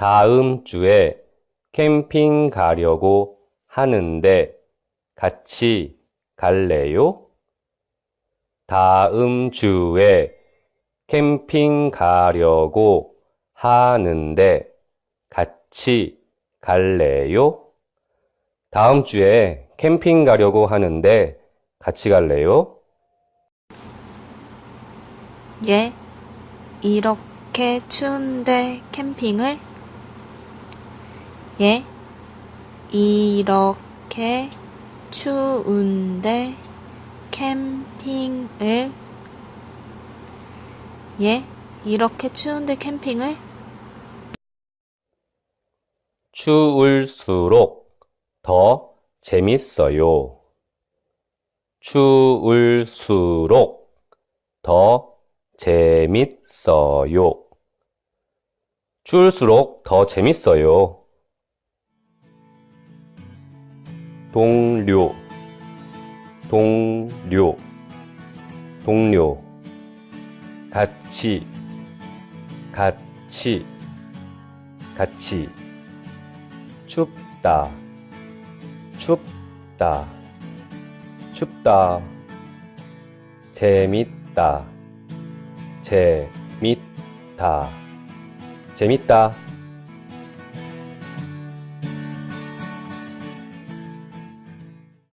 다음 주에 캠핑 가려고 하는데 같이 갈래요? 다음 주에 캠핑 가려고 하는데 같이 갈래요? 다음 주에 캠핑 가려고 하는데 같이 갈래요? 예, 이렇게 추운데 캠핑을? 예, 이렇게 추운데 캠핑을? 예, 이렇게 추운데 캠핑을? 추울수록 더 재밌어요. 추울수록 더 재밌어요. 추울수록 더 재밌어요. 동료, 동료, 동료. 같이, 같이, 같이. 춥다, 춥다, 춥다. 재밌다, 재밌다, 재밌다.